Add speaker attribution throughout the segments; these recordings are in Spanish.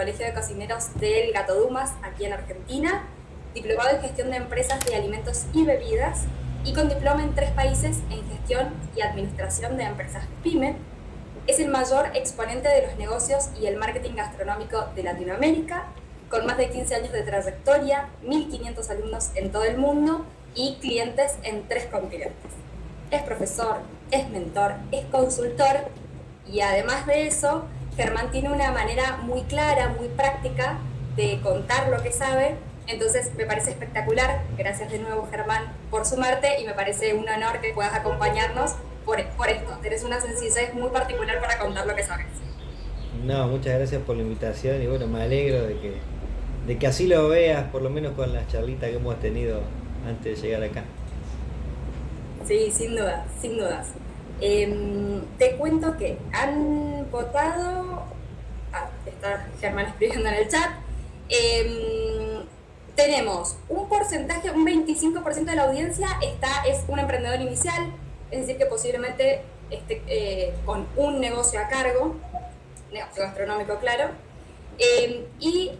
Speaker 1: Colegio de Cocineros del Gato Dumas, aquí en Argentina, diplomado en gestión de empresas de alimentos y bebidas, y con diploma en tres países en gestión y administración de empresas PYME. Es el mayor exponente de los negocios y el marketing gastronómico de Latinoamérica, con más de 15 años de trayectoria, 1.500 alumnos en todo el mundo y clientes en tres continentes. Es profesor, es mentor, es consultor y además de eso, Germán tiene una manera muy clara, muy práctica de contar lo que sabe entonces me parece espectacular, gracias de nuevo Germán por sumarte y me parece un honor que puedas acompañarnos por, por esto. Tienes una sencillez muy particular para contar lo que sabes.
Speaker 2: No, muchas gracias por la invitación y bueno, me alegro de que, de que así lo veas, por lo menos con las charlitas que hemos tenido antes de llegar acá.
Speaker 1: Sí, sin duda, sin dudas. Em, te cuento que han votado, ah, está Germán escribiendo en el chat, eh, tenemos un porcentaje, un 25% de la audiencia está, es un emprendedor inicial, es decir, que posiblemente esté eh, con un negocio a cargo, negocio gastronómico, claro, eh, y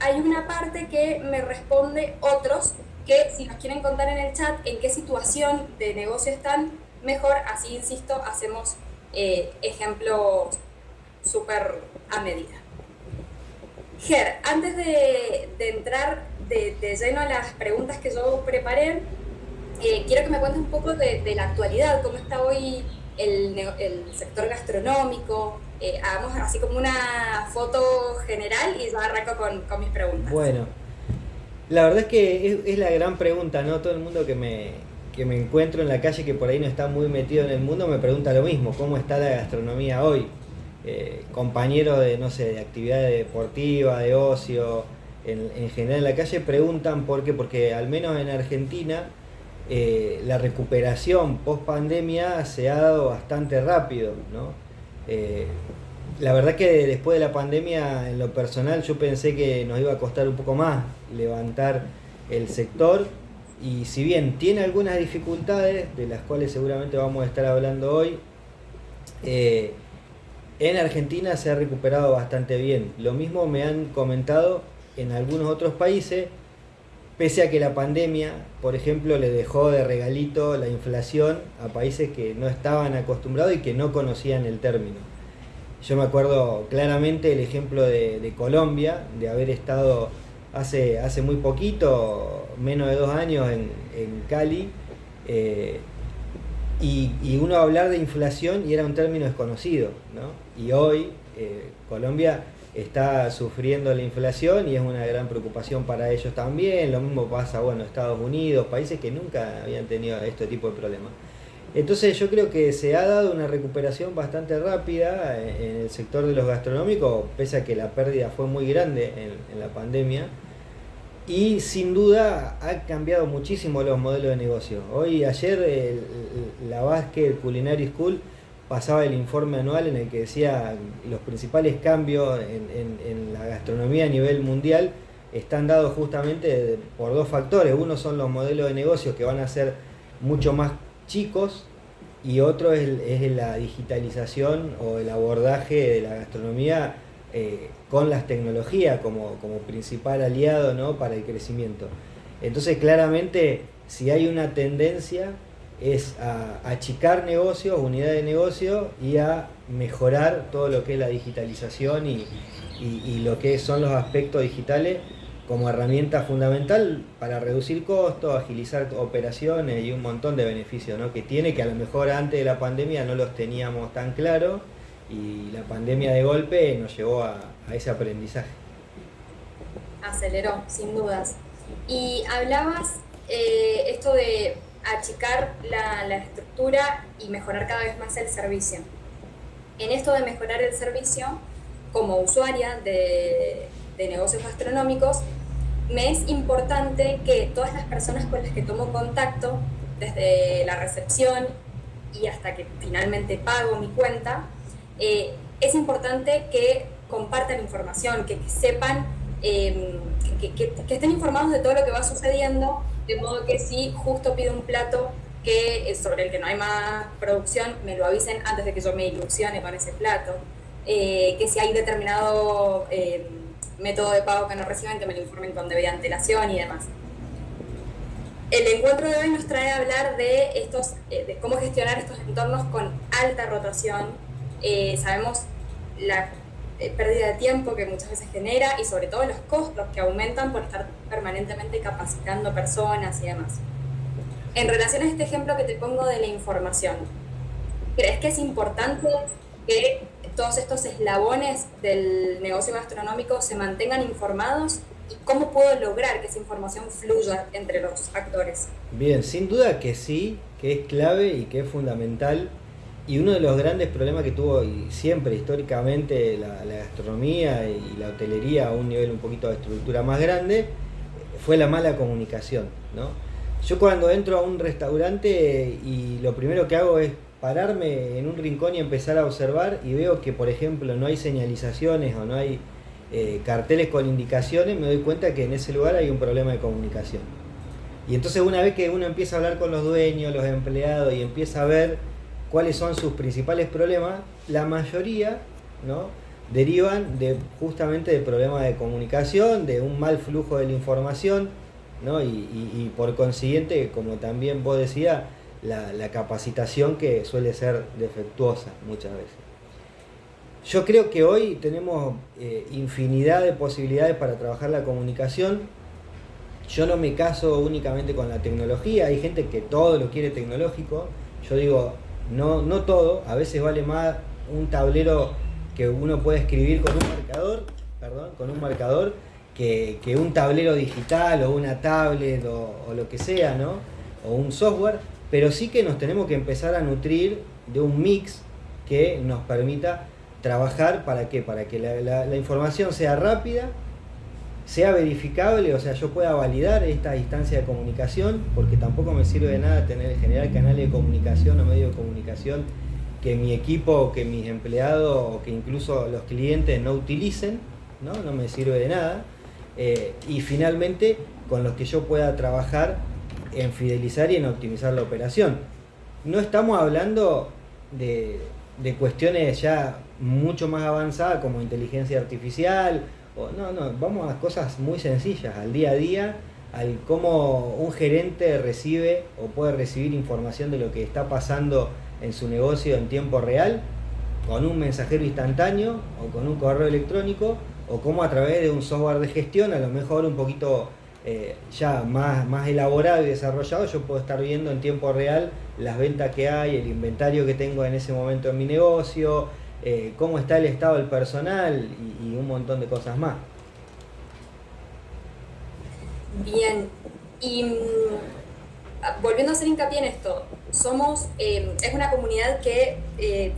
Speaker 1: hay una parte que me responde otros, que si nos quieren contar en el chat en qué situación de negocio están, mejor, así insisto, hacemos eh, ejemplos súper a medida. Ger, antes de, entrar de, lleno a las preguntas que yo preparé, eh, quiero que me cuentes un poco de, la actualidad, cómo está hoy el, el sector gastronómico. Eh, hagamos así como una foto general y yo arranco con, con mis preguntas.
Speaker 2: Bueno, la verdad es que es, la gran pregunta, ¿no? Todo el mundo que me, que me encuentro en la calle que por ahí no está muy metido en el mundo me pregunta lo mismo, ¿cómo está la gastronomía hoy? Eh, compañeros de, no sé, de actividades deportivas, de ocio, en, general en la calle preguntan por qué, porque al menos en Argentina eh, la recuperación post pandemia se ha dado bastante rápido, ¿no? Eh, la verdad que después de la pandemia, en lo personal, yo pensé que nos iba a costar un poco más levantar el sector y si bien tiene algunas dificultades, de las cuales seguramente vamos a estar hablando hoy, eh, en Argentina se ha recuperado bastante bien. Lo mismo me han comentado en algunos otros países, pese a que la pandemia, por ejemplo, le dejó de regalito la inflación a países que no estaban acostumbrados y que no conocían el término. Yo me acuerdo claramente el ejemplo de, Colombia, de haber estado hace, hace muy poquito, menos de dos años en, Cali, eh, y, uno hablar de inflación y era un término desconocido, ¿no? Y hoy eh, Colombia está sufriendo la inflación y es una gran preocupación para ellos también. Lo mismo pasa, bueno, Estados Unidos, países que nunca habían tenido este tipo de problemas. Entonces yo creo que se ha dado una recuperación bastante rápida en el sector de los gastronómicos, pese a que la pérdida fue muy grande en, la pandemia. Y sin duda ha cambiado muchísimo los modelos de negocio. Hoy, ayer, la Basque Culinary School pasaba el informe anual en el que decía los principales cambios en, la gastronomía a nivel mundial están dados justamente por dos factores. Uno son los modelos de negocio que van a ser mucho más chicos y otro es, la digitalización o el abordaje de la gastronomía eh, con las tecnologías como, como principal aliado ¿no? para el crecimiento. Entonces claramente si hay una tendencia es a, achicar negocios, unidades de negocio y a mejorar todo lo que es la digitalización y, lo que son los aspectos digitales como herramienta fundamental para reducir costos, agilizar operaciones y un montón de beneficios que tiene que a lo mejor antes de la pandemia no los teníamos tan claro y la pandemia de golpe nos llevó a, ese aprendizaje.
Speaker 1: Aceleró, sin dudas. Y hablabas eh, esto de achicar la, estructura y mejorar cada vez más el servicio. En esto de mejorar el servicio, como usuaria de, negocios gastronómicos, me es importante que todas las personas con las que tomo contacto, desde la recepción y hasta que finalmente pago mi cuenta, eh, es importante que compartan información, que, sepan, eh, que, estén informados de todo lo que va sucediendo de modo que si justo pido un plato que sobre el que no hay más producción, me lo avisen antes de que yo me ilusione con ese plato. Eh, que si hay determinado eh, método de pago que no reciben, que me lo informen con debida antelación y demás. El encuentro de hoy nos trae a hablar de, estos, eh, de cómo gestionar estos entornos con alta rotación. Eh, sabemos la eh, pérdida de tiempo que muchas veces genera y sobre todo los costos que aumentan por estar permanentemente capacitando personas y demás. En relación a este ejemplo que te pongo de la información, ¿crees que es importante que todos estos eslabones del negocio gastronómico se mantengan informados y cómo puedo lograr que esa información fluya entre los actores.
Speaker 2: Bien, sin duda que sí, que es clave y que es fundamental. Y uno de los grandes problemas que tuvo siempre históricamente la, gastronomía y la hotelería a un nivel un poquito de estructura más grande fue la mala comunicación. ¿no? Yo cuando entro a un restaurante y lo primero que hago es pararme en un rincón y empezar a observar y veo que por ejemplo no hay señalizaciones o no hay eh, carteles con indicaciones, me doy cuenta que en ese lugar hay un problema de comunicación. Y entonces una vez que uno empieza a hablar con los dueños, los empleados y empieza a ver cuáles son sus principales problemas, la mayoría ¿no? derivan de, justamente de problemas de comunicación, de un mal flujo de la información, ¿no? y, por consiguiente, como también vos decías, la, capacitación que suele ser defectuosa muchas veces. Yo creo que hoy tenemos eh, infinidad de posibilidades para trabajar la comunicación. Yo no me caso únicamente con la tecnología, hay gente que todo lo quiere tecnológico. Yo digo, no, no todo, a veces vale más un tablero que uno puede escribir con un marcador, perdón, con un marcador, que, un tablero digital o una tablet o, o lo que sea, ¿no? O un software, pero sí que nos tenemos que empezar a nutrir de un mix que nos permita trabajar para qué? Para que la, información sea rápida, sea verificable, o sea, yo pueda validar esta distancia de comunicación, porque tampoco me sirve de nada tener generar canales de comunicación o medios de comunicación que mi equipo, que mis empleados o que incluso los clientes no utilicen, ¿no? No me sirve de nada. Eh, y finalmente, con los que yo pueda trabajar en fidelizar y en optimizar la operación. No estamos hablando de, de cuestiones ya mucho más avanzadas como inteligencia artificial, o no, no, vamos a cosas muy sencillas, al día a día, al cómo un gerente recibe o puede recibir información de lo que está pasando en su negocio en tiempo real, con un mensajero instantáneo o con un correo electrónico, o cómo a través de un software de gestión, a lo mejor un poquito eh, ya más, más elaborado y desarrollado, yo puedo estar viendo en tiempo real las ventas que hay, el inventario que tengo en ese momento en mi negocio, eh, cómo está el estado del personal y, un montón de cosas más.
Speaker 1: Bien, y mm, volviendo a hacer hincapié en esto, somos, eh, es una comunidad que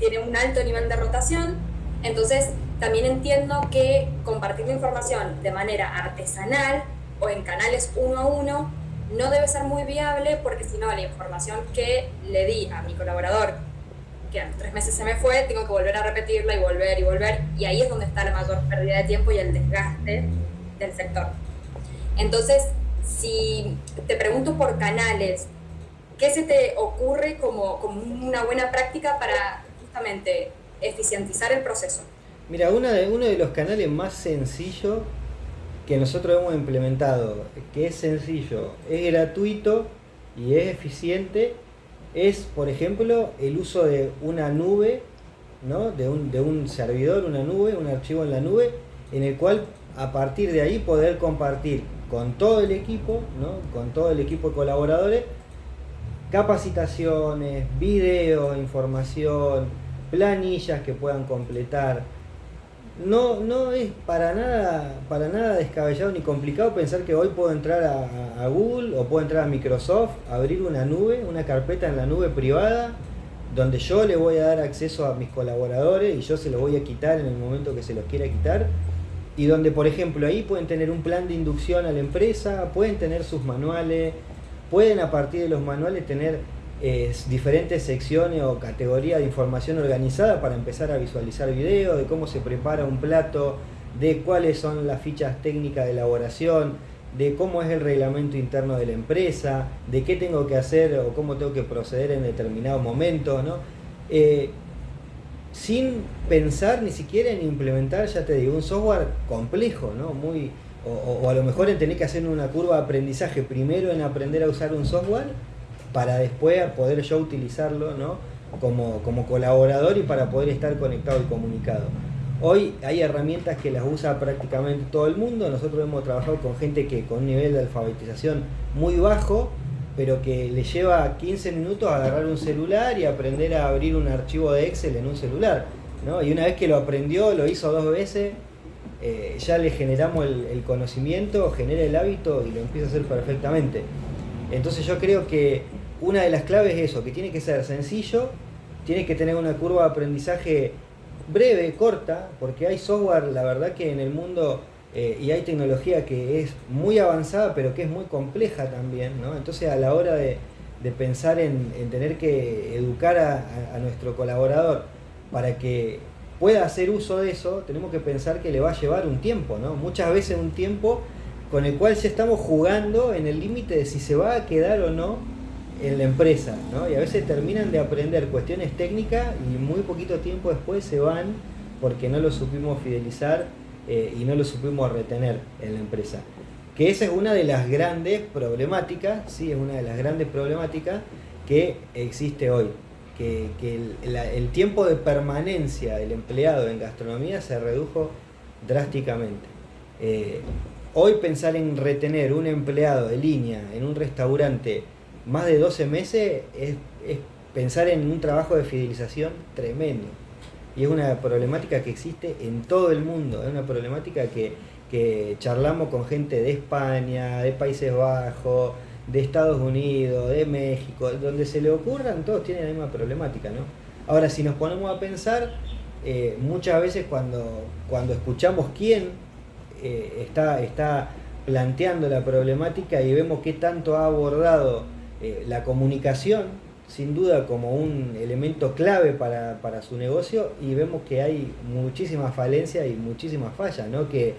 Speaker 1: tiene un alto nivel de rotación, entonces también entiendo que compartir la información de manera artesanal o en canales uno a uno, no debe ser muy viable porque si no la información que le di a mi colaborador, que a los tres meses se me fue, tengo que volver a repetirla y volver y volver, y ahí es donde está la mayor pérdida de tiempo y el desgaste del sector. Entonces, si te pregunto por canales, ¿qué se te ocurre como, como una buena práctica para justamente eficientizar el proceso?
Speaker 2: Mira, una de, uno de los canales más sencillos que nosotros hemos implementado, que es sencillo, es gratuito y es eficiente, es, por ejemplo, el uso de una nube, ¿no? de, un, servidor, una nube, un archivo en la nube, en el cual a partir de ahí poder compartir con todo el equipo, ¿no? con todo el equipo de colaboradores, capacitaciones, videos, información, planillas que puedan completar, no, no es para nada, para nada descabellado ni complicado pensar que hoy puedo entrar a, Google o puedo entrar a Microsoft, abrir una nube, una carpeta en la nube privada, donde yo le voy a dar acceso a mis colaboradores y yo se los voy a quitar en el momento que se los quiera quitar. Y donde, por ejemplo, ahí pueden tener un plan de inducción a la empresa, pueden tener sus manuales, pueden a partir de los manuales tener diferentes secciones o categorías de información organizada para empezar a visualizar videos, de cómo se prepara un plato, de cuáles son las fichas técnicas de elaboración, de cómo es el reglamento interno de la empresa, de qué tengo que hacer o cómo tengo que proceder en determinado momento. ¿no? Eh, sin pensar ni siquiera en implementar, ya te digo, un software complejo, ¿no? Muy, o, a lo mejor en tener que hacer una curva de aprendizaje primero en aprender a usar un software para después poder yo utilizarlo ¿no? como, como colaborador y para poder estar conectado y comunicado. Hoy hay herramientas que las usa prácticamente todo el mundo. Nosotros hemos trabajado con gente que con un nivel de alfabetización muy bajo, pero que le lleva 15 minutos a agarrar un celular y aprender a abrir un archivo de Excel en un celular. ¿no? Y una vez que lo aprendió, lo hizo dos veces, eh, ya le generamos el, conocimiento, genera el hábito y lo empieza a hacer perfectamente. Entonces yo creo que una de las claves es eso, que tiene que ser sencillo, tiene que tener una curva de aprendizaje breve, corta, porque hay software, la verdad que en el mundo eh, y hay tecnología que es muy avanzada, pero que es muy compleja también, Entonces a la hora de, pensar en, tener que educar a, nuestro colaborador para que pueda hacer uso de eso, tenemos que pensar que le va a llevar un tiempo, ¿no? Muchas veces un tiempo con el cual ya estamos jugando en el límite de si se va a quedar o no en la empresa, ¿no? Y a veces terminan de aprender cuestiones técnicas y muy poquito tiempo después se van porque no lo supimos fidelizar eh, y no lo supimos retener en la empresa. Que esa es una de las grandes problemáticas, sí, es una de las grandes problemáticas que existe hoy. Que, el, tiempo de permanencia del empleado en gastronomía se redujo drásticamente. Eh, hoy pensar en retener un empleado de línea en un restaurante más de 12 meses es, pensar en un trabajo de fidelización tremendo. Y es una problemática que existe en todo el mundo, es una problemática que, que charlamos con gente de España, de Países Bajos, de Estados Unidos, de México, donde se le ocurran, todos tienen la misma problemática, ¿no? Ahora, si nos ponemos a pensar, eh, muchas veces cuando, cuando escuchamos quién eh, está, está planteando la problemática y vemos qué tanto ha abordado eh, la comunicación, sin duda como un elemento clave para, su negocio y vemos que hay muchísimas falencias y muchísimas fallas, ¿no? que,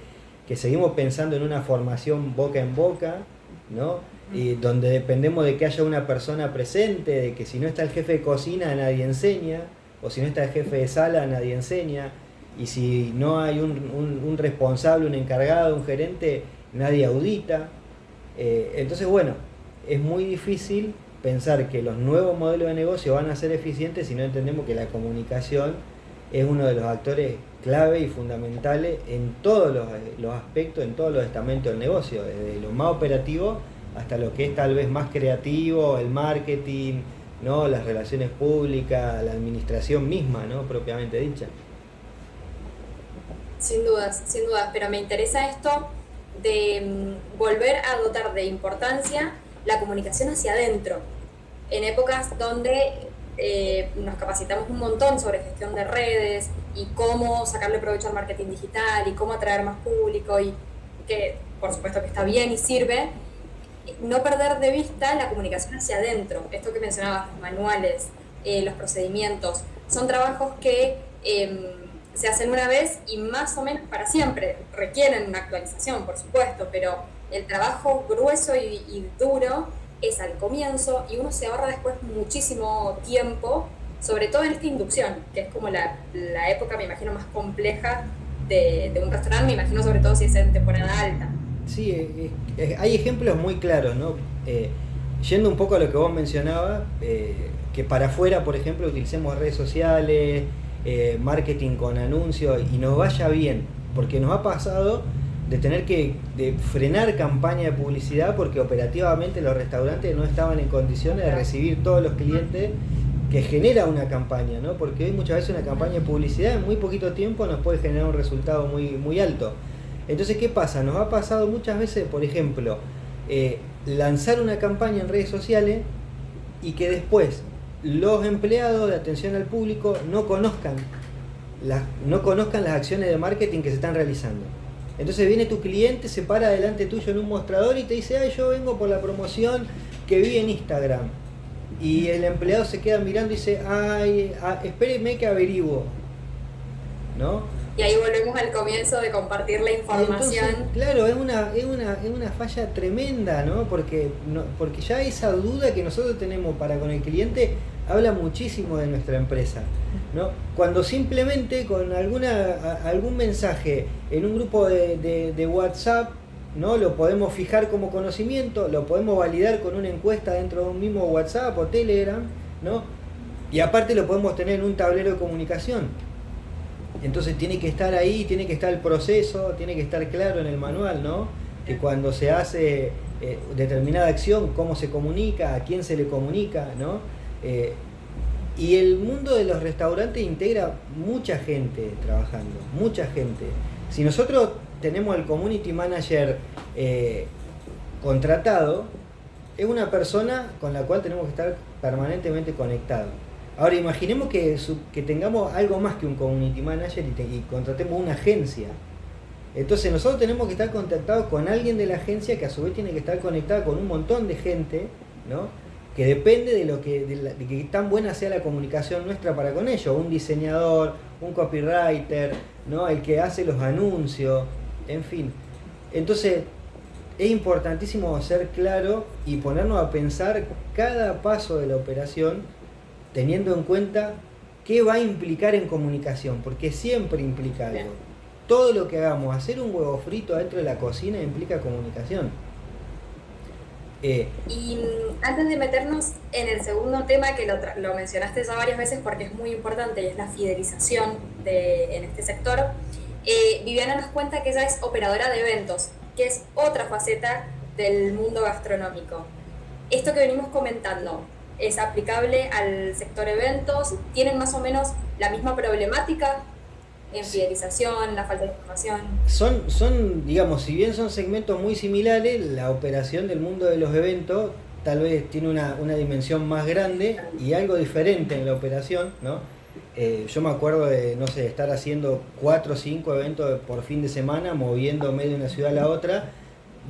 Speaker 2: seguimos pensando en una formación boca en boca, ¿no? y donde dependemos de que haya una persona presente, de que si no está el jefe de cocina nadie enseña, o si no está el jefe de sala nadie enseña, y si no hay un, responsable, un encargado, un gerente, nadie audita. Eh, entonces, bueno, es muy difícil pensar que los nuevos modelos de negocio van a ser eficientes si no entendemos que la comunicación es uno de los actores clave y fundamentales en todos los, aspectos, en todos los estamentos del negocio, desde lo más operativo hasta lo que es tal vez más creativo, el marketing, ¿no? las relaciones públicas, la administración misma, ¿no? propiamente dicha.
Speaker 1: Sin dudas, sin dudas, pero me interesa esto de mm, volver a dotar de importancia la comunicación hacia adentro. En épocas donde eh, nos capacitamos un montón sobre gestión de redes y cómo sacarle provecho al marketing digital y cómo atraer más público y que por supuesto que está bien y sirve, no perder de vista la comunicación hacia adentro. Esto que mencionabas, los manuales, eh, los procedimientos, son trabajos que em, se hacen una vez y más o menos para siempre. Requieren una actualización, por supuesto, pero el trabajo grueso y, duro es al comienzo y uno se ahorra después muchísimo tiempo, sobre todo en esta inducción, que es como la, época, me imagino, más compleja de, un restaurante, me imagino sobre todo si es en temporada alta.
Speaker 2: Sí, eh, eh, hay ejemplos muy claros, ¿no? Eh, yendo un poco a lo que vos mencionabas, que para afuera, por ejemplo, utilicemos redes sociales, marketing con anuncios y nos vaya bien, porque nos ha pasado de tener que frenar campaña de publicidad porque operativamente los restaurantes no estaban en condiciones de recibir todos los clientes que genera una campaña, ¿no? Porque hoy muchas veces una campaña de publicidad en muy poquito tiempo nos puede generar un resultado muy, muy alto. Entonces, ¿qué pasa? Nos ha pasado muchas veces, por ejemplo, eh, lanzar una campaña en redes sociales y que después los empleados de atención al público no conozcan, las, no conozcan las acciones de marketing que se están realizando. Entonces viene tu cliente, se para delante tuyo en un mostrador y te dice, ay, yo vengo por la promoción que vi en Instagram. Y el empleado se queda mirando y dice, ay, ah, espéreme que averiguo. ¿No?
Speaker 1: Y ahí volvemos al comienzo de compartir la información.
Speaker 2: claro, es una, es, una, es una falla tremenda, ¿no? Porque, no, porque ya esa duda que nosotros tenemos para con el cliente habla muchísimo de nuestra empresa. ¿No? Cuando simplemente con alguna, algún mensaje en un grupo de, de, WhatsApp, ¿no? Lo podemos fijar como conocimiento, lo podemos validar con una encuesta dentro de un mismo WhatsApp o Telegram, ¿no? Y aparte lo podemos tener en un tablero de comunicación. Entonces tiene que estar ahí, tiene que estar el proceso, tiene que estar claro en el manual, ¿no? Que cuando se hace eh, determinada acción, cómo se comunica, a quién se le comunica, ¿no? Eh, y el mundo de los restaurantes integra mucha gente trabajando, mucha gente. Si nosotros tenemos el community manager eh, contratado, es una persona con la cual tenemos que estar permanentemente conectados. Ahora imaginemos que, que tengamos algo más que un community manager y, contratemos una agencia. Entonces nosotros tenemos que estar contactados con alguien de la agencia que a su vez tiene que estar conectado con un montón de gente, ¿no? Que depende de lo que, de, que tan buena sea la comunicación nuestra para con ellos, un diseñador, un copywriter, ¿no? el que hace los anuncios, en fin. Entonces, es importantísimo ser claro y ponernos a pensar cada paso de la operación teniendo en cuenta qué va a implicar en comunicación, porque siempre implica algo. Todo lo que hagamos, hacer un huevo frito dentro de la cocina implica comunicación.
Speaker 1: Eh, y mm, antes de meternos en el segundo tema, que lo, mencionaste ya varias veces porque es muy importante y es la fidelización de, en este sector, eh, Viviana nos cuenta que ella es operadora de eventos, que es otra faceta del mundo gastronómico. Esto que venimos comentando, es aplicable al sector eventos, tienen más o menos la misma problemática en fidelización, la falta de información.
Speaker 2: Son, son, digamos, si bien son segmentos muy similares, la operación del mundo de los eventos tal vez tiene una, dimensión más grande y algo diferente en la operación, ¿no? Eh, yo me acuerdo de, no sé, estar haciendo cuatro o cinco eventos por fin de semana, moviéndome de una ciudad a la otra,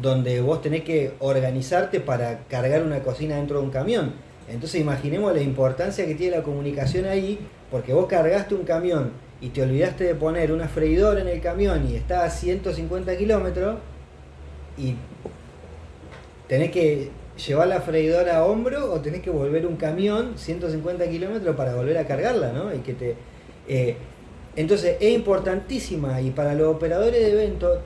Speaker 2: donde vos tenés que organizarte para cargar una cocina dentro de un camión entonces imaginemos la importancia que tiene la comunicación ahí, porque vos cargaste un camión y te olvidaste de poner una freidora en el camión y está a 150 kilómetros y tenés que llevar la freidora a hombro o tenés que volver un camión 150 kilómetros para volver a cargarla, ¿no? Y que te, eh, entonces es importantísima y para los operadores de eventos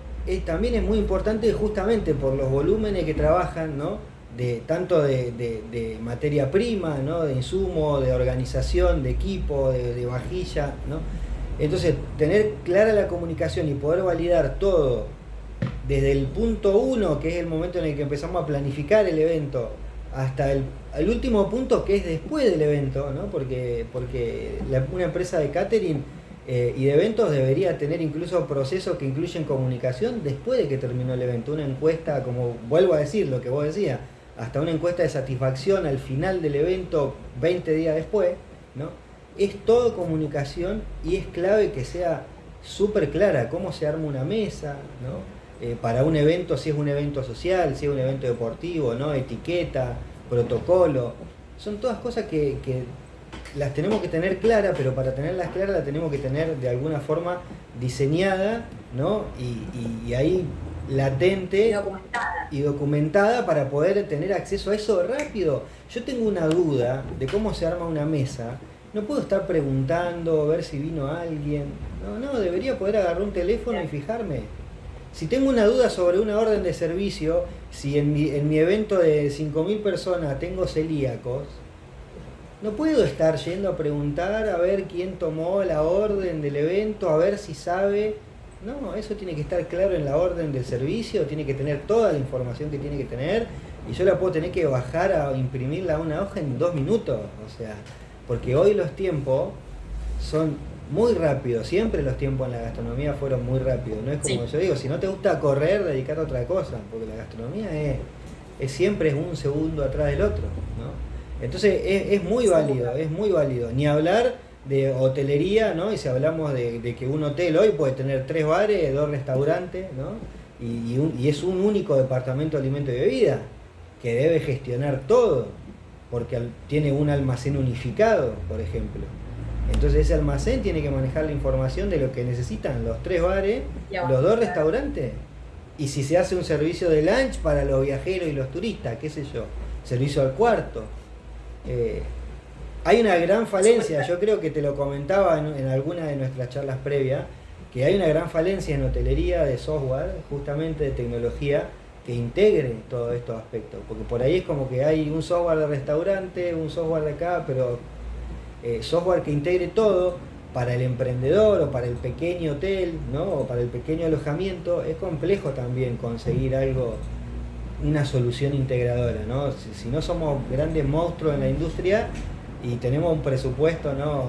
Speaker 2: también es muy importante justamente por los volúmenes que trabajan, ¿no? de tanto de, materia prima, ¿no? de insumo, de organización, de equipo, de, vajilla. ¿no? Entonces, tener clara la comunicación y poder validar todo desde el punto uno, que es el momento en el que empezamos a planificar el evento, hasta el, último punto, que es después del evento, ¿no? porque, porque una empresa de catering eh, y de eventos debería tener incluso procesos que incluyen comunicación después de que terminó el evento. Una encuesta, como vuelvo a decir lo que vos decías, hasta una encuesta de satisfacción al final del evento 20 días después, ¿no? Es todo comunicación y es clave que sea súper clara cómo se arma una mesa, ¿no? Eh, para un evento, si es un evento social, si es un evento deportivo, ¿no? Etiqueta, protocolo. Son todas cosas que, las tenemos que tener claras, pero para tenerlas claras las tenemos que tener de alguna forma diseñada, ¿no? y ahí latente y documentada. para poder tener acceso a eso rápido. Yo tengo una duda de cómo se arma una mesa. No puedo estar preguntando, ver si vino alguien. No, no, debería poder agarrar un teléfono y fijarme. Si tengo una duda sobre una orden de servicio, si en mi, en mi evento de 5.000 personas tengo celíacos, no puedo estar yendo a preguntar a ver quién tomó la orden del evento, a ver si sabe no, eso tiene que estar claro en la orden del servicio, tiene que tener toda la información que tiene que tener y yo la puedo tener que bajar a imprimirla a una hoja en dos minutos. O sea, porque hoy los tiempos son muy rápidos, siempre los tiempos en la gastronomía fueron muy rápidos. No es como yo digo, si no te gusta correr, dedicarte a otra cosa, porque la gastronomía es, es siempre es un segundo atrás del otro. ¿no? Entonces es, es muy válido, es muy válido. Ni hablar de hotelería, ¿no? Y si hablamos de, que un hotel hoy puede tener tres bares, dos restaurantes, ¿no? Y, es un único departamento de alimento y bebida que debe gestionar todo, porque tiene un almacén unificado, por ejemplo. Entonces ese almacén tiene que manejar la información de lo que necesitan los tres bares, los dos restaurantes. Y si se hace un servicio de lunch para los viajeros y los turistas, qué sé yo, servicio al cuarto. Eh, Hay una gran falencia, yo creo que te lo comentaba en, alguna de nuestras charlas previas, que hay una gran falencia en hotelería de software, justamente de tecnología, que integre todos estos aspectos. Porque por ahí es como que hay un software de restaurante, un software de acá, pero eh, software que integre todo para el emprendedor o para el pequeño hotel, ¿no? o para el pequeño alojamiento, es complejo también conseguir algo, una solución integradora. ¿no? Si, no somos grandes monstruos en la industria y tenemos un presupuesto ¿no?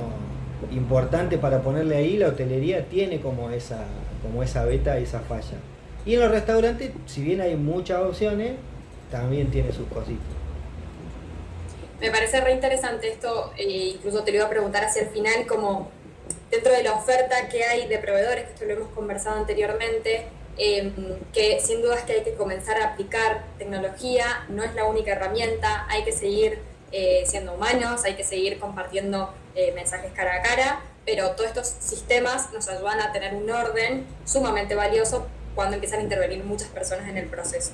Speaker 2: importante para ponerle ahí, la hotelería tiene como esa, como esa beta y esa falla. Y en los restaurantes, si bien hay muchas opciones, también tiene sus cositas.
Speaker 1: Me parece re interesante esto, e incluso te lo iba a preguntar hacia el final, como dentro de la oferta que hay de proveedores, que esto lo hemos conversado anteriormente, em, que sin duda es que hay que comenzar a aplicar tecnología, no es la única herramienta, hay que seguir eh, siendo humanos, hay que seguir compartiendo eh, mensajes cara a cara, pero todos estos sistemas nos ayudan a tener un orden sumamente valioso cuando empiezan a intervenir muchas personas en el proceso.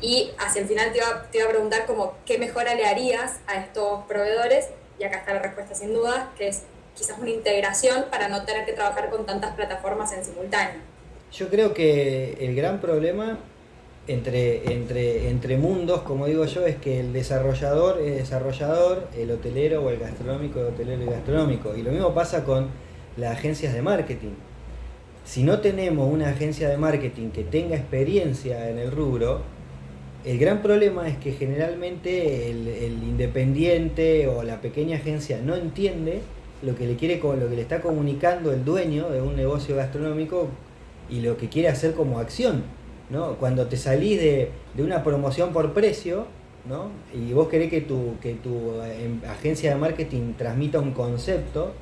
Speaker 1: Y hacia el final te iba, te iba a preguntar como qué mejora le harías a estos proveedores, y acá está la respuesta sin duda, que es quizás una integración para no tener que trabajar con tantas plataformas en simultáneo.
Speaker 2: Yo creo que el gran problema entre, entre, entre mundos, como digo yo, es que el desarrollador es desarrollador, el hotelero o el gastronómico es hotelero y gastronómico. Y lo mismo pasa con las agencias de marketing si no tenemos una agencia de marketing que tenga experiencia en el rubro, el gran problema es que generalmente el, independiente o la pequeña agencia no entiende lo que le quiere lo que le está comunicando el dueño de un negocio gastronómico y lo que quiere hacer como acción. ¿no? Cuando te salís de, una promoción por precio, ¿no? y vos querés que tu, que tu em, agencia de marketing transmita un concepto,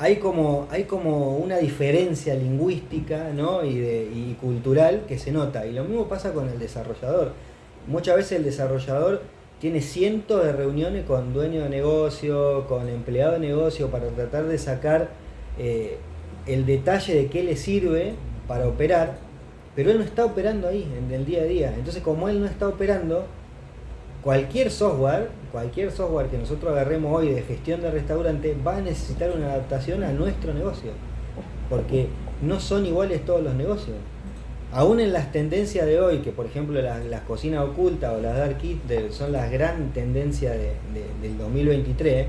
Speaker 2: hay como, hay como una diferencia lingüística ¿no? y, de, cultural que se nota. Y lo mismo pasa con el desarrollador. Muchas veces el desarrollador tiene cientos de reuniones con dueño de negocio, con empleado de negocio, para tratar de sacar eh, el detalle de qué le sirve para operar, pero él no está operando ahí en el día a día. Entonces como él no está operando, cualquier software, cualquier software que nosotros agarremos hoy de gestión de restaurante va a necesitar una adaptación a nuestro negocio, porque no son iguales todos los negocios. Aún en las tendencias de hoy, que por ejemplo las, cocinas ocultas o las dark kitchen son las gran tendencias del 2023,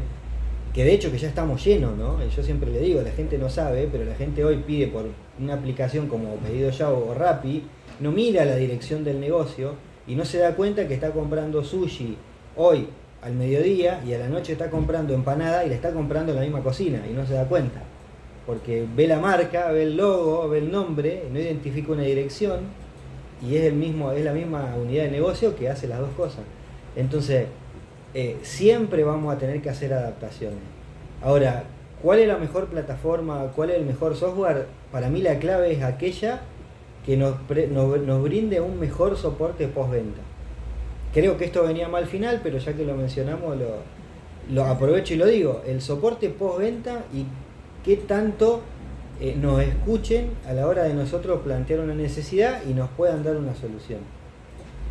Speaker 2: que de hecho que ya estamos llenos, ¿no? Yo siempre le digo, la gente no sabe, pero la gente hoy pide por una aplicación como Pedido Ya o Rappi, no mira la dirección del negocio, y no se da cuenta que está comprando sushi hoy al mediodía y a la noche está comprando empanada y le está comprando en la misma cocina y no se da cuenta. Porque ve la marca, ve el logo, ve el nombre, no identifica una dirección y es, el mismo, es la misma unidad de negocio que hace las dos cosas. Entonces, eh, siempre vamos a tener que hacer adaptaciones. Ahora, ¿cuál es la mejor plataforma? ¿Cuál es el mejor software? Para mí la clave es aquella que nos, nos, brinde un mejor soporte postventa. Creo que esto venía mal final, pero ya que lo mencionamos, lo, lo aprovecho y lo digo. El soporte postventa y qué tanto eh, nos escuchen a la hora de nosotros plantear una necesidad y nos puedan dar una solución.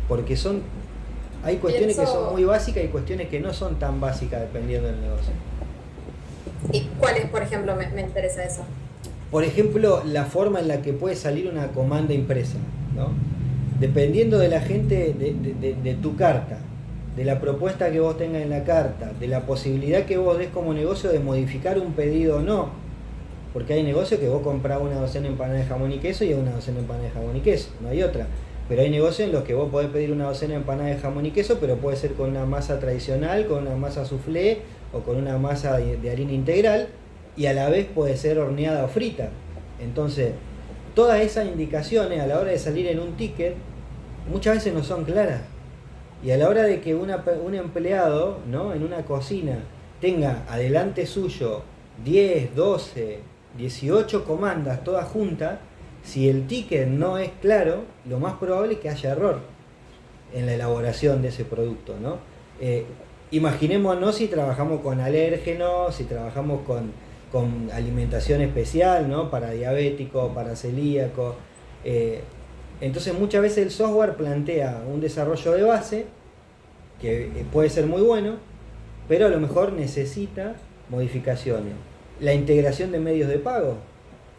Speaker 2: Porque son hay cuestiones que son muy básicas y cuestiones que no son tan básicas dependiendo del negocio.
Speaker 1: ¿Y cuáles, por ejemplo, me, me interesa eso?
Speaker 2: Por ejemplo, la forma en la que puede salir una comanda impresa, ¿no? Dependiendo de la gente, de, tu carta, de la propuesta que vos tengas en la carta, de la posibilidad que vos des como negocio de modificar un pedido o no. Porque hay negocios que vos comprás una docena de empanadas de jamón y queso y una docena de empanadas de jamón y queso, no hay otra. Pero hay negocios en los que vos podés pedir una docena de empanadas de jamón y queso, pero puede ser con una masa tradicional, con una masa soufflé o con una masa de harina integral y a la vez puede ser horneada o frita. Entonces, todas esas indicaciones a la hora de salir en un ticket muchas veces no son claras. Y a la hora de que una, un empleado ¿no? en una cocina tenga adelante suyo 10, 12, 18 comandas todas juntas, si el ticket no es claro, lo más probable es que haya error en la elaboración de ese producto. ¿no? Eh, imaginémonos si trabajamos con alérgenos, si trabajamos con con alimentación especial, ¿no? Para diabético, para celíaco. Eh, entonces muchas veces el software plantea un desarrollo de base, que eh, puede ser muy bueno, pero a lo mejor necesita modificaciones. La integración de medios de pago.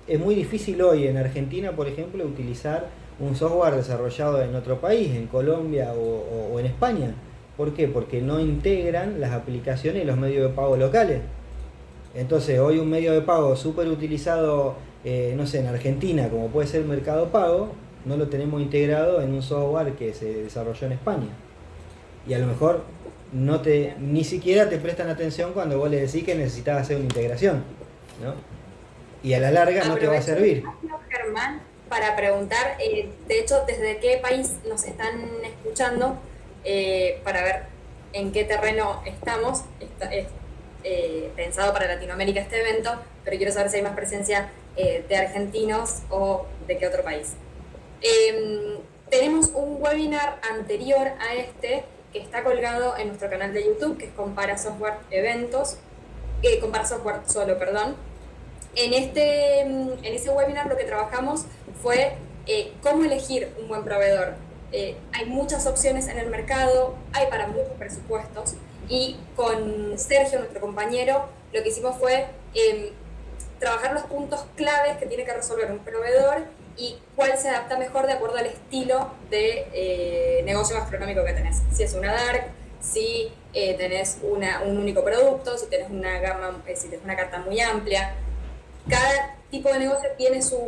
Speaker 2: Es muy difícil hoy en Argentina, por ejemplo, utilizar un software desarrollado en otro país, en Colombia o, en España. ¿Por qué? Porque no integran las aplicaciones y los medios de pago locales. Entonces, hoy un medio de pago súper utilizado, eh, no sé, en Argentina, como puede ser Mercado Pago, no lo tenemos integrado en un software que se desarrolló en España. Y a lo mejor no te, ni siquiera te prestan atención cuando vos le decís que necesitas hacer una integración. ¿no? Y a la larga no te va a servir.
Speaker 1: Germán, para preguntar, eh, de hecho, ¿desde qué país nos están escuchando? Eh, para ver en qué terreno estamos. es eh, pensado para Latinoamérica este evento, pero quiero saber si hay más presencia de argentinos o de qué otro país. Em, tenemos un webinar anterior a este que está colgado en nuestro canal de YouTube, que es Compara Software Eventos, eh, Compara Software Solo, perdón. En, este, mm, en ese webinar lo que trabajamos fue eh, cómo elegir un buen proveedor. Eh, hay muchas opciones en el mercado, hay para muchos presupuestos, y con Sergio, nuestro compañero, lo que hicimos fue em, trabajar los puntos claves que tiene que resolver un proveedor y cuál se adapta mejor de acuerdo al estilo de eh, negocio gastronómico que tenés. Si es una dark, si eh, tenés una, un único producto, si tenés una gama, eh, si tenés una carta muy amplia. Cada tipo de negocio tiene su,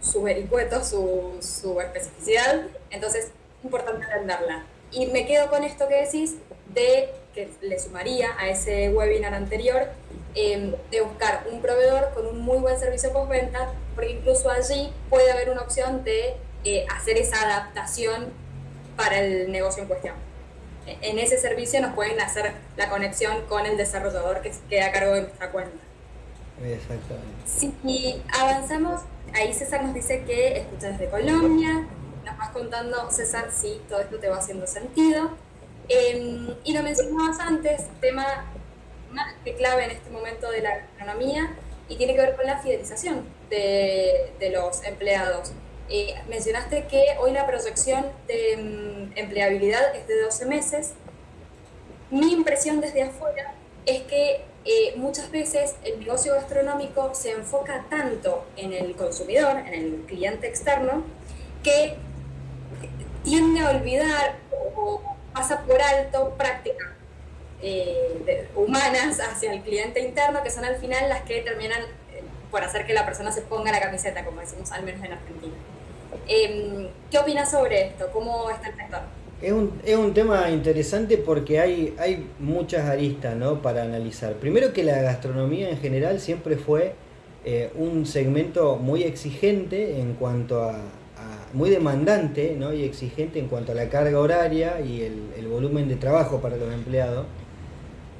Speaker 1: su vericueto, su, su especificidad, entonces es importante entenderla. Y me quedo con esto que decís de que le sumaría a ese webinar anterior, em, de buscar un proveedor con un muy buen servicio postventa, porque incluso allí puede haber una opción de eh, hacer esa adaptación para el negocio en cuestión. E, en ese servicio nos pueden hacer la conexión con el desarrollador que queda a cargo de nuestra cuenta.
Speaker 2: Exactamente.
Speaker 1: Si avanzamos, ahí César nos dice que escucha desde Colombia, nos vas contando, César, si todo esto te va haciendo sentido. Em, y lo mencionabas antes, tema más que clave en este momento de la economía y tiene que ver con la fidelización de, de los empleados. Eh, mencionaste que hoy la proyección de mm, empleabilidad es de 12 meses. Mi impresión desde afuera es que eh, muchas veces el negocio gastronómico se enfoca tanto en el consumidor, en el cliente externo, que tiende a olvidar o pasa por alto prácticas eh, humanas hacia el cliente interno, que son al final las que terminan eh, por hacer que la persona se ponga la camiseta, como decimos al menos en Argentina. Em, ¿Qué opinas sobre esto? ¿Cómo está el sector?
Speaker 2: Es un, es un tema interesante porque hay, hay muchas aristas ¿no? para analizar. Primero que la gastronomía en general siempre fue eh, un segmento muy exigente en cuanto a, muy demandante y exigente en cuanto a la carga horaria y el, volumen de trabajo para los empleados.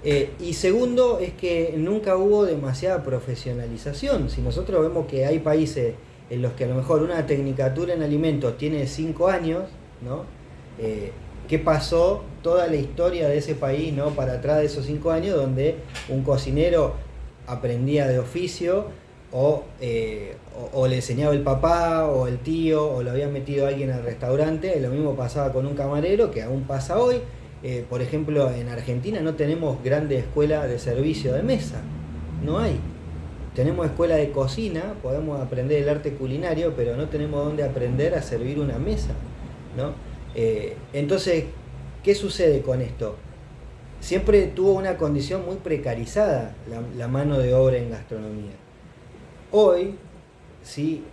Speaker 2: Eh, y segundo es que nunca hubo demasiada profesionalización. Si nosotros vemos que hay países en los que a lo mejor una tecnicatura en alimentos tiene 5 años, ¿no? Eh, ¿Qué pasó toda la historia de ese país ¿no? para atrás de esos 5 años donde un cocinero aprendía de oficio eh, o, le enseñaba el papá o el tío o lo había metido alguien al restaurante. Lo mismo pasaba con un camarero, que aún pasa hoy. Eh, por ejemplo, en Argentina no tenemos grandes escuelas de servicio de mesa. No hay. Tenemos escuela de cocina, podemos aprender el arte culinario, pero no tenemos dónde aprender a servir una mesa. ¿no? Eh, entonces, ¿qué sucede con esto? Siempre tuvo una condición muy precarizada la mano de obra en gastronomía. Hoy, sí,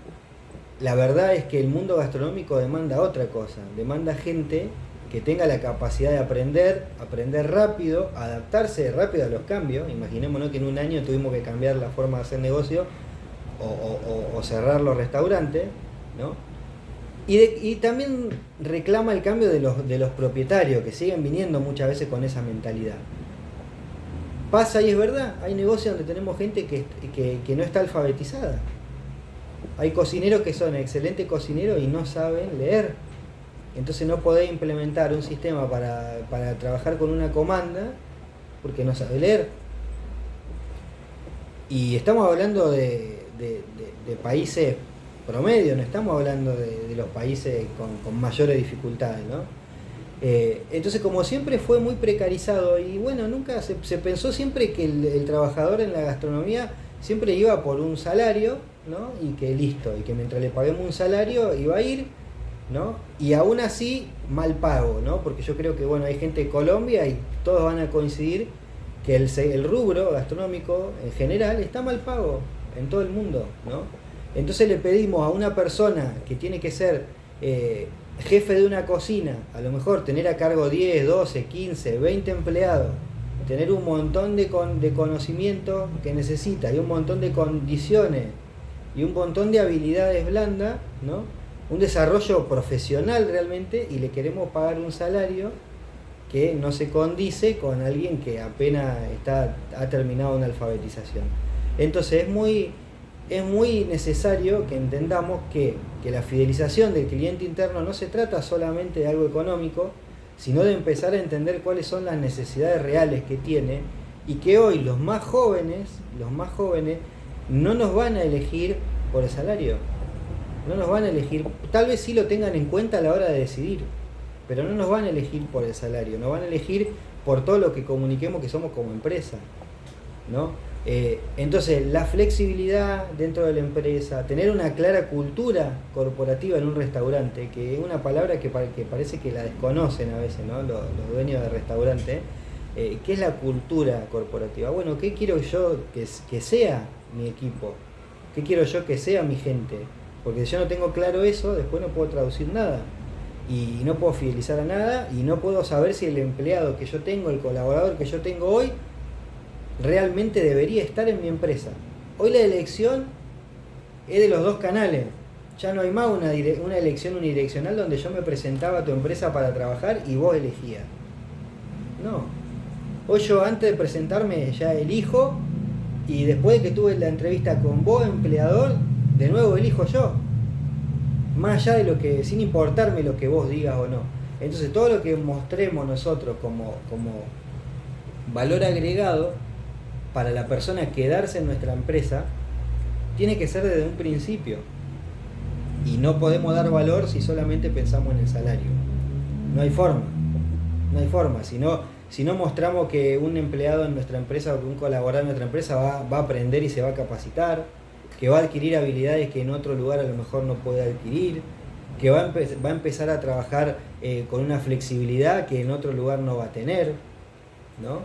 Speaker 2: la verdad es que el mundo gastronómico demanda otra cosa, demanda gente que tenga la capacidad de aprender, aprender rápido, adaptarse rápido a los cambios. Imaginémonos que en un año tuvimos que cambiar la forma de hacer negocio o, cerrar los restaurantes, ¿no? Y, también reclama el cambio de los, de los propietarios, que siguen viniendo muchas veces con esa mentalidad. Pasa y es verdad, hay negocios donde tenemos gente que, no está alfabetizada. Hay cocineros que son excelentes cocineros y no saben leer. Entonces no podés implementar un sistema para, trabajar con una comanda porque no sabe leer. Y estamos hablando de, países promedio, no estamos hablando de, los países con, mayores dificultades. ¿no? Eh, entonces, como siempre fue muy precarizado y bueno, nunca se, pensó siempre que el, trabajador en la gastronomía siempre iba por un salario, ¿no? Y que listo, y que mientras le paguemos un salario iba a ir, ¿no? Y aún así, mal pago, ¿no? Porque yo creo que, bueno, hay gente de Colombia y todos van a coincidir que el, el rubro gastronómico en general está mal pago en todo el mundo, ¿no? Entonces le pedimos a una persona que tiene que ser eh, jefe de una cocina, a lo mejor tener a cargo 10, 12, 15, 20 empleados, tener un montón de, de conocimiento que necesita y un montón de condiciones y un montón de habilidades blandas, ¿no? un desarrollo profesional realmente y le queremos pagar un salario que no se condice con alguien que apenas está, ha terminado una alfabetización. Entonces es muy, es muy necesario que entendamos que, la fidelización del cliente interno no se trata solamente de algo económico, sino de empezar a entender cuáles son las necesidades reales que tiene y que hoy los más jóvenes, los más jóvenes, no nos van a elegir por el salario. No nos van a elegir, tal vez sí lo tengan en cuenta a la hora de decidir, pero no nos van a elegir por el salario, nos van a elegir por todo lo que comuniquemos que somos como empresa. ¿no? Eh, entonces, la flexibilidad dentro de la empresa, tener una clara cultura corporativa en un restaurante, que es una palabra que, parece que la desconocen a veces ¿no? los, dueños de restaurante, eh, ¿qué es la cultura corporativa? Bueno, ¿qué quiero yo que, que sea mi equipo? ¿Qué quiero yo que sea mi gente? Porque si yo no tengo claro eso, después no puedo traducir nada. Y no puedo fidelizar a nada y no puedo saber si el empleado que yo tengo, el colaborador que yo tengo hoy, realmente debería estar en mi empresa. Hoy la elección es de los dos canales. Ya no hay más una, elección unidireccional donde yo me presentaba a tu empresa para trabajar y vos elegías. No. Hoy yo antes de presentarme ya elijo y después de que tuve la entrevista con vos, empleador, de nuevo elijo yo. Más allá de lo que, sin importarme lo que vos digas o no. Entonces todo lo que mostremos nosotros como, como valor agregado para la persona quedarse en nuestra empresa tiene que ser desde un principio. Y no podemos dar valor si solamente pensamos en el salario. No hay forma. No hay forma. Si no, si no mostramos que un empleado en nuestra empresa o que un colaborador en nuestra empresa va, a aprender y se va a capacitar, que va a adquirir habilidades que en otro lugar a lo mejor no puede adquirir, que va a, va a empezar a trabajar eh, con una flexibilidad que en otro lugar no va a tener, ¿no?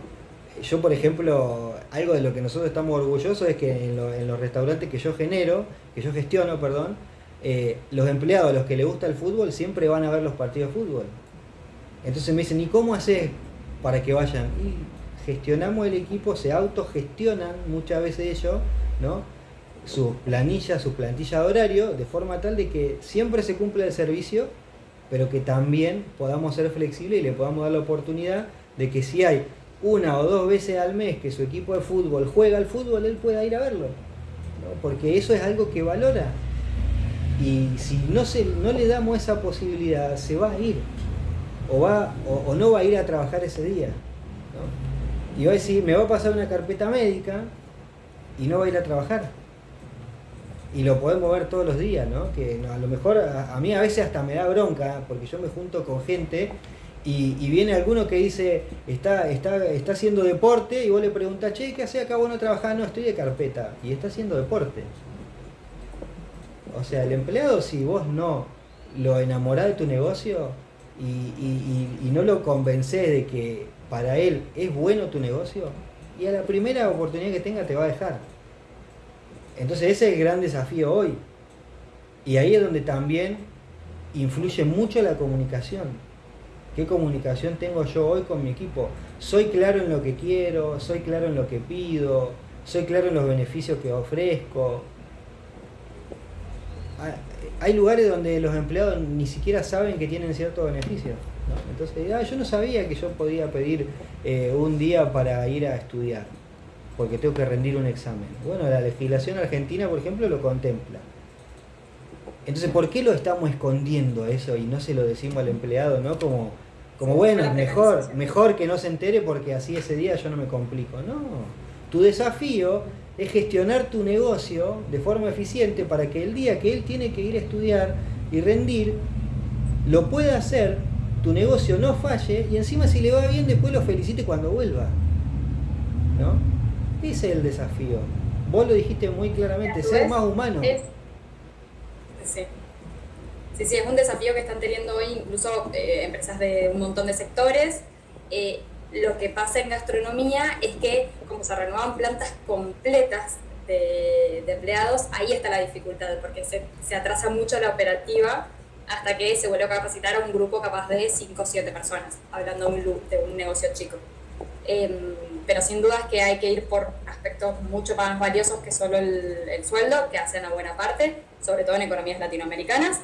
Speaker 2: Yo, por ejemplo, algo de lo que nosotros estamos orgullosos es que en, los restaurantes que yo genero, que yo gestiono, perdón, eh, los empleados, los que les gusta el fútbol, siempre van a ver los partidos de fútbol. Entonces me dicen, ¿y cómo haces para que vayan? Y gestionamos el equipo, se autogestionan muchas veces ellos, ¿no? Sus planillas, su plantilla de horario, de forma tal de que siempre se cumple el servicio, pero que también podamos ser flexibles y le podamos dar la oportunidad de que si hay una o dos veces al mes que su equipo de fútbol juega al fútbol, él pueda ir a verlo. Porque eso es algo que valora. Y si no, se, no le damos esa posibilidad, se va a ir. O, va, o, no va a ir a trabajar ese día. Y va a decir, me va a pasar una carpeta médica y no va a ir a trabajar. Y lo podemos ver todos los días, ¿no? Que a lo mejor a, a mí a veces hasta me da bronca, porque yo me junto con gente y, viene alguno que dice, está, está, está haciendo deporte, y vos le preguntas, che, ¿qué hace acá vos no trabajás? No, estoy de carpeta. Y está haciendo deporte. O sea, el empleado, si vos no lo enamorás de tu negocio y, no lo convencés de que para él es bueno tu negocio, y a la primera oportunidad que tenga te va a dejar. Entonces ese es el gran desafío hoy. Y ahí es donde también influye mucho la comunicación ¿Qué comunicación tengo yo hoy con mi equipo? ¿Soy claro en lo que quiero? ¿Soy claro en lo que pido? ¿Soy claro en los beneficios que ofrezco? Ah, hay lugares donde los empleados ni siquiera saben que tienen ciertos beneficios. Entonces, ah, yo no sabía que yo podía pedir eh, un día para ir a estudiar, porque tengo que rendir un examen. Bueno, la legislación argentina, por ejemplo, lo contempla. Entonces, ¿por qué lo estamos escondiendo eso y no se lo decimos al empleado, no? Como como bueno, mejor, mejor que no se entere porque así ese día yo no me complico. No, tu desafío es gestionar tu negocio de forma eficiente para que el día que él tiene que ir a estudiar y rendir, lo pueda hacer tu negocio no falle y encima si le va bien después lo felicite cuando vuelva. ¿No? Ese es el desafío. Vos lo dijiste muy claramente, ser más humano.
Speaker 1: sí. Sí, es un desafío que están teniendo hoy incluso eh, empresas de un montón de sectores. Eh, lo que pasa en gastronomía es que como se renuevan plantas completas de, empleados, ahí está la dificultad, porque se, se, atrasa mucho la operativa hasta que se vuelve a capacitar a un grupo capaz de 5 o 7 personas, hablando de un, de un negocio chico. Em, pero sin duda es que hay que ir por aspectos mucho más valiosos que solo el, sueldo, que hacen a buena parte, sobre todo en economías latinoamericanas.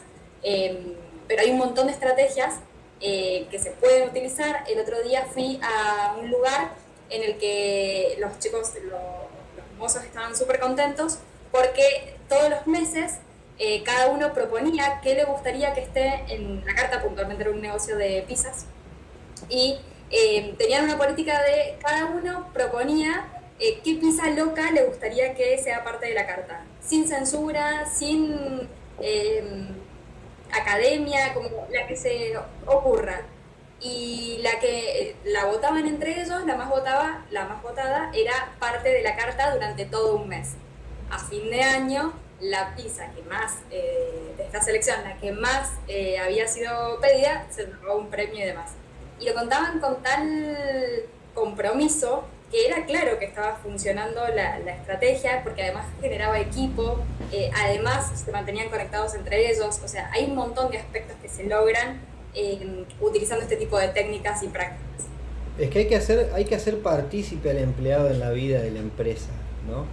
Speaker 1: Em, pero hay un montón de estrategias eh, que se pueden utilizar. El otro día fui a un lugar en el que los chicos, los, los mozos estaban súper contentos porque todos los meses eh, cada uno proponía qué le gustaría que esté en la carta, puntualmente era un negocio de pizzas, y eh, tenían una política de cada uno proponía eh, qué pizza loca le gustaría que sea parte de la carta, sin censura, sin academia, como la que se ocurra. Y la que la votaban entre ellos, la más votada, la más votada era parte de la carta durante todo un mes. A fin de año la pizza que más, eh, de esta selección, la que más eh, había sido pedida, se robó un premio y demás. Y lo contaban con tal compromiso que era claro que estaba funcionando la, estrategia, porque además generaba equipo, eh, además se mantenían conectados entre ellos, o sea, hay un montón de aspectos que se logran utilizando este tipo de técnicas y prácticas.
Speaker 2: Es que hay que hacer, hay que hacer partícipe al empleado en la vida de la empresa, ¿no?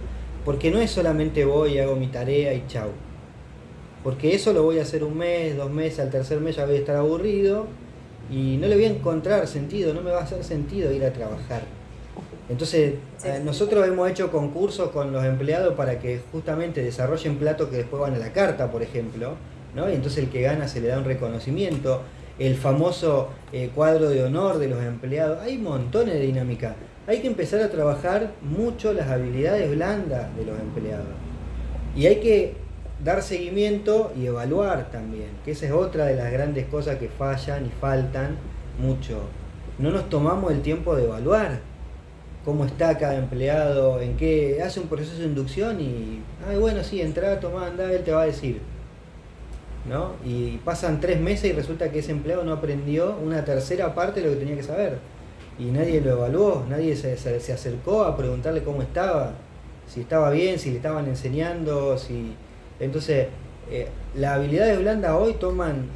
Speaker 2: Porque no es solamente voy hago mi tarea y chau. Porque eso lo voy a hacer un mes, dos meses, al tercer mes ya voy a estar aburrido y no le voy a encontrar sentido, no me va a hacer sentido ir a trabajar. Entonces, eh, nosotros hemos hecho concursos con los empleados para que justamente desarrollen platos que después van a la carta, por ejemplo, ¿no? Y entonces el que gana se le da un reconocimiento, el famoso eh, cuadro de honor de los empleados, hay montones de dinámica hay que empezar a trabajar mucho las habilidades blandas de los empleados. Y hay que dar seguimiento y evaluar también, que esa es otra de las grandes cosas que fallan y faltan mucho. No nos tomamos el tiempo de evaluar cómo está cada empleado, en qué hace un proceso de inducción y, ay, bueno, sí, entra, toma, anda, él te va a decir. ¿No? Y pasan tres meses y resulta que ese empleado no aprendió una tercera parte de lo que tenía que saber y nadie lo evaluó, nadie se, acercó a preguntarle cómo estaba, si estaba bien, si le estaban enseñando, si... Entonces, eh, las habilidades blandas hoy toman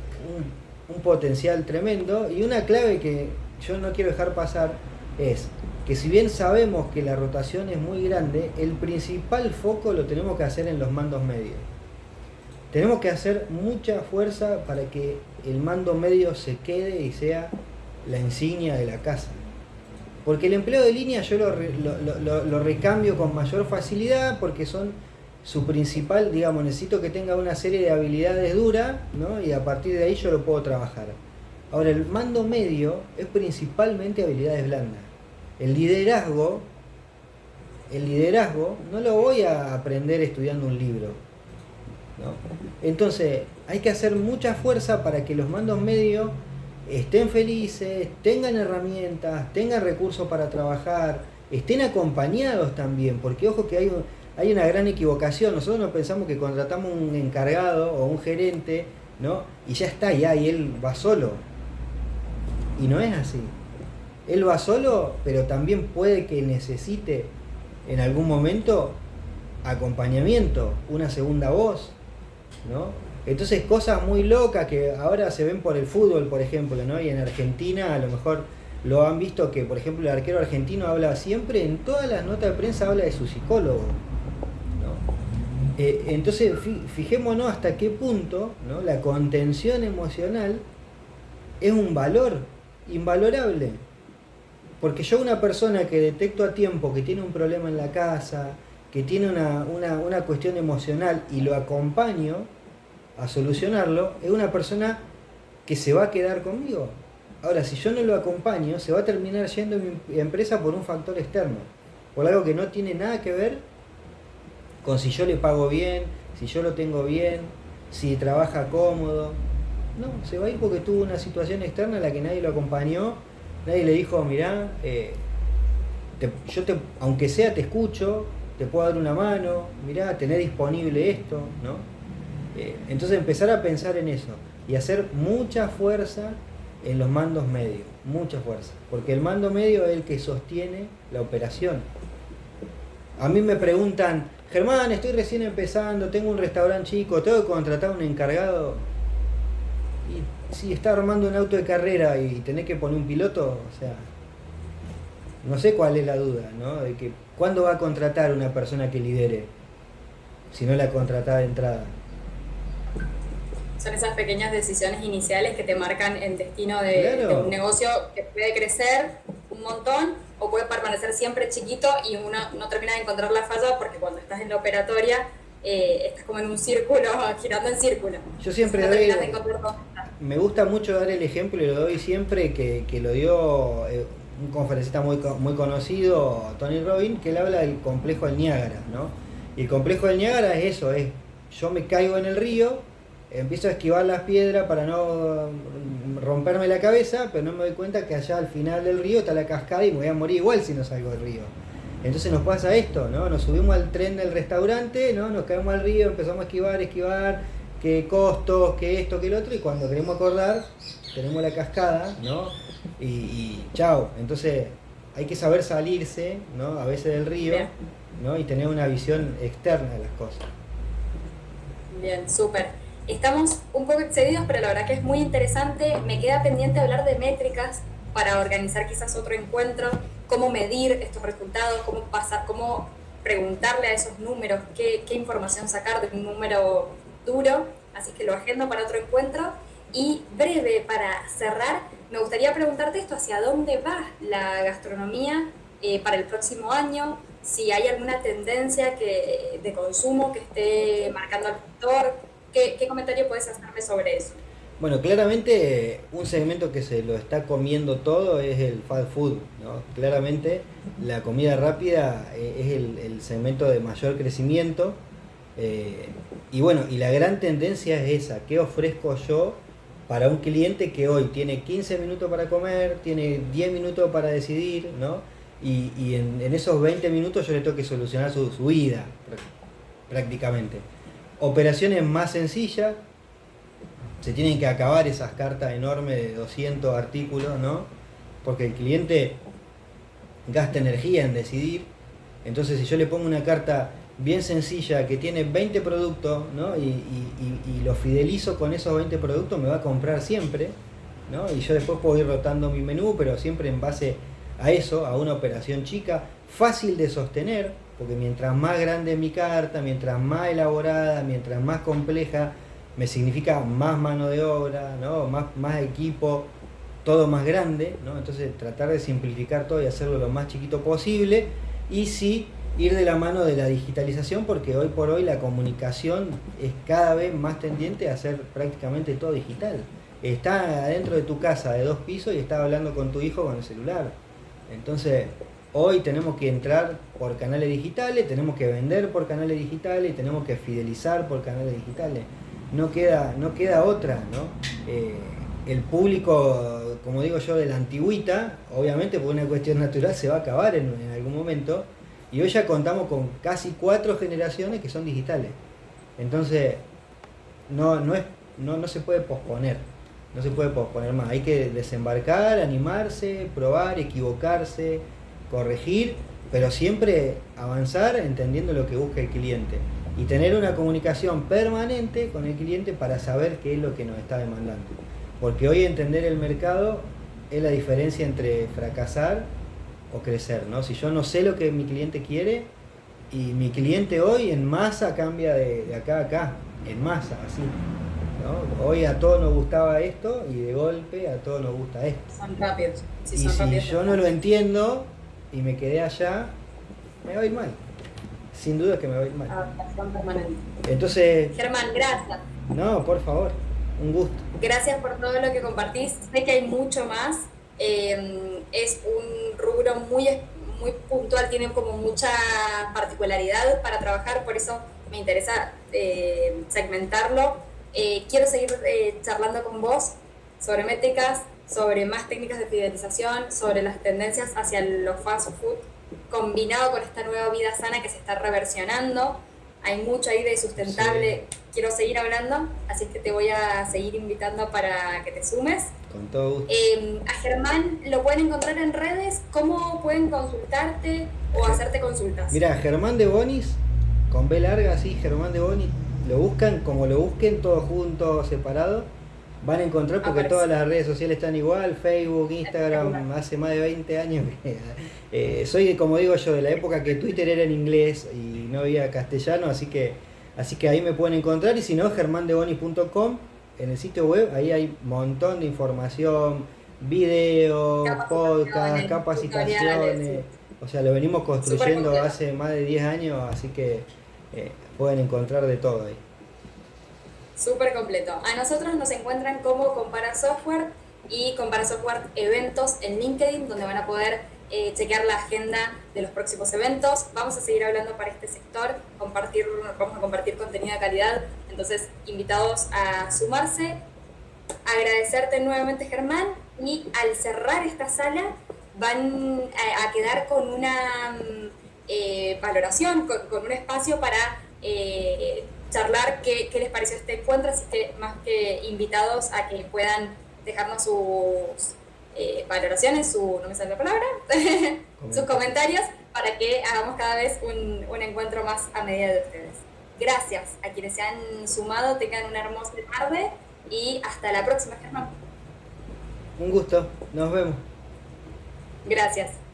Speaker 2: un potencial tremendo y una clave que yo no quiero dejar pasar es que si bien sabemos que la rotación es muy grande, el principal foco lo tenemos que hacer en los mandos medios. Tenemos que hacer mucha fuerza para que el mando medio se quede y sea la insignia de la casa. Porque el empleo de línea yo lo, recambio con mayor facilidad porque son su principal, digamos, necesito que tenga una serie de habilidades duras, ¿no? Y a partir de ahí yo lo puedo trabajar. Ahora, el mando medio es principalmente habilidades blandas. El liderazgo, el liderazgo no lo voy a aprender estudiando un libro. ¿no? Entonces, hay que hacer mucha fuerza para que los mandos medios estén felices, tengan herramientas, tengan recursos para trabajar, estén acompañados también, porque ojo que hay, una gran equivocación, nosotros no pensamos que contratamos un encargado o un gerente, ¿no? Y ya está, ya, y él va solo. Y no es así. Él va solo, pero también puede que necesite en algún momento acompañamiento, una segunda voz, ¿no? Entonces cosas muy locas que ahora se ven por el fútbol, por ejemplo, ¿no? Y en Argentina a lo mejor lo han visto que, por ejemplo, el arquero argentino habla siempre, en todas las notas de prensa habla de su psicólogo. Eh, entonces, fijémonos hasta qué punto ¿no? la contención emocional es un valor invalorable. Porque yo una persona que detecto a tiempo que tiene un problema en la casa, que tiene una, una cuestión emocional y lo acompaño, a solucionarlo, es una persona que se va a quedar conmigo. Ahora, si yo no lo acompaño, se va a terminar yendo mi empresa por un factor externo, por algo que no tiene nada que ver con si yo le pago bien, si yo lo tengo bien, si trabaja cómodo. No, se va a ir porque tuvo una situación externa en la que nadie lo acompañó, nadie le dijo, mirá, eh, yo te, aunque sea te escucho, te puedo dar una mano, mirá, tener disponible esto, ¿no? Eh, entonces empezar a pensar en eso y hacer mucha fuerza en los mandos medios, mucha fuerza, porque el mando medio es el que sostiene la operación. A mí me preguntan, Germán, estoy recién empezando, tengo un restaurante chico, tengo que contratar un encargado. Si está armando un auto de carrera y tenés que poner un piloto, o sea, no sé cuál es la duda, ¿no? De que cuándo va a contratar una persona que lidere, si no la contratada de entrada.
Speaker 1: Son esas pequeñas decisiones iniciales que te marcan el destino de, un negocio que puede crecer un montón o puede permanecer siempre chiquito y uno no termina de encontrar la falla porque cuando estás en la operatoria eh, estás como en un círculo, girando en círculo.
Speaker 2: Yo siempre doy, me gusta mucho dar el ejemplo y lo doy siempre que, que lo dio eh, un conferencista muy, muy conocido, Tony Robbins, que él habla del complejo del Niágara, ¿no? Y el complejo del Niágara es eso, es yo me caigo en el río, empiezo a esquivar las piedras para no romperme la cabeza, pero no me doy cuenta que allá al final del río está la cascada y me voy a morir igual si no salgo del río. Entonces nos pasa esto, ¿no? Nos subimos al tren del restaurante, ¿no? Nos caemos al río, empezamos a esquivar, esquivar, qué costos, qué esto, qué el otro, y cuando queremos acordar, tenemos la cascada, ¿no? Y, y chao. Entonces hay que saber salirse, ¿no? A veces del río, ¿no? Y tener una visión externa de las cosas.
Speaker 1: Bien, súper. Estamos un poco excedidos, pero la verdad que es muy interesante. Me queda pendiente hablar de métricas para organizar quizás otro encuentro, cómo medir estos resultados, cómo pasar, cómo preguntarle a esos números, qué, qué información sacar de un número duro. Así que lo agendo para otro encuentro. Y breve, para cerrar, me gustaría preguntarte esto, ¿hacia dónde va la gastronomía eh, para el próximo año? Si hay alguna tendencia que, de consumo que esté marcando al sector, ¿Qué, comentario puedes hacerme sobre eso?
Speaker 2: Bueno, claramente un segmento que se lo está comiendo todo es el fast food, ¿no? Claramente la comida rápida eh, es el, segmento de mayor crecimiento. Eh, y bueno, y la gran tendencia es esa, ¿qué ofrezco yo para un cliente que hoy tiene 15 minutos para comer, tiene 10 minutos para decidir, ¿no? Y, en, esos 20 minutos yo le tengo que solucionar su, su vida, prácticamente operaciones más sencillas, se tienen que acabar esas cartas enormes de 200 artículos, ¿no? Porque el cliente gasta energía en decidir. Entonces, si yo le pongo una carta bien sencilla que tiene 20 productos, ¿no? Y, lo fidelizo con esos 20 productos, me va a comprar siempre, ¿no? Y yo después puedo ir rotando mi menú, pero siempre en base a eso, a una operación chica, fácil de sostener, porque mientras más grande mi carta, mientras más elaborada, mientras más compleja, me significa más mano de obra, ¿no? más, más equipo, todo más grande, ¿no? entonces tratar de simplificar todo y hacerlo lo más chiquito posible y sí ir de la mano de la digitalización porque hoy por hoy la comunicación es cada vez más tendiente a ser prácticamente todo digital. Está adentro de tu casa de dos pisos y está hablando con tu hijo con el celular. Entonces, Hoy tenemos que entrar por canales digitales, tenemos que vender por canales digitales tenemos que fidelizar por canales digitales. No queda, no queda otra, ¿no? Eh, el público, como digo yo, de la antigüita, obviamente por una cuestión natural se va a acabar en, algún momento. Y hoy ya contamos con casi cuatro generaciones que son digitales. Entonces, no, no, es, no, no se puede posponer. No se puede posponer más. Hay que desembarcar, animarse, probar, equivocarse corregir, pero siempre avanzar entendiendo lo que busca el cliente y tener una comunicación permanente con el cliente para saber qué es lo que nos está demandando. Porque hoy entender el mercado es la diferencia entre fracasar o crecer, ¿no? Si yo no sé lo que mi cliente quiere y mi cliente hoy en masa cambia de, acá a acá, en masa, así. Hoy a todos nos gustaba esto y de golpe a todos nos gusta esto.
Speaker 1: Son rápidos.
Speaker 2: y si yo no lo entiendo, y me quedé allá, me voy mal. Sin duda que me voy mal. Entonces.
Speaker 1: Germán, gracias.
Speaker 2: No, por favor, un gusto.
Speaker 1: Gracias por todo lo que compartís. Sé que hay mucho más. Em, es un rubro muy, muy puntual, tiene como mucha particularidad para trabajar, por eso me interesa eh, segmentarlo eh, quiero seguir eh, charlando con vos sobre métricas, sobre más técnicas de fidelización, sobre las tendencias hacia los fast food, combinado con esta nueva vida sana que se está reversionando. Hay mucho ahí de sustentable. Quiero seguir hablando, así es que te voy a seguir invitando para que te sumes.
Speaker 2: Con todo gusto.
Speaker 1: Eh, a Germán lo pueden encontrar en redes. ¿Cómo pueden consultarte o hacerte consultas?
Speaker 2: Mira, Germán de Bonis, con B larga, sí, Germán de Bonis, lo buscan como lo busquen, todo junto, separado van a encontrar porque todas las redes sociales están igual, Facebook, Instagram, hace más de 20 años que eh, soy, como digo yo, de la época que Twitter era en inglés y no había castellano, así que, así que ahí me pueden encontrar y si no, germandeboni.com, en el sitio web, ahí hay un montón de información, videos, podcasts, capacitaciones, o sea, lo venimos construyendo hace más de 10 años, así que eh, pueden encontrar de todo ahí.
Speaker 1: Súper completo. A nosotros nos encuentran como Compara Software y Compara Software Eventos en LinkedIn, donde van a poder eh, chequear la agenda de los próximos eventos. Vamos a seguir hablando para este sector, compartir, vamos a compartir contenido de calidad, entonces invitados a sumarse. Agradecerte nuevamente Germán y al cerrar esta sala van a, quedar con una mm, eh, valoración, con, un espacio para... Eh, charlar qué, les pareció este encuentro, así que más que invitados a que puedan dejarnos sus eh, valoraciones, su, no me sale la palabra, sus comentarios para que hagamos cada vez un, un, encuentro más a medida de ustedes. Gracias a quienes se han sumado, tengan una hermosa tarde y hasta la próxima, Germán.
Speaker 2: Un gusto, nos vemos.
Speaker 1: Gracias.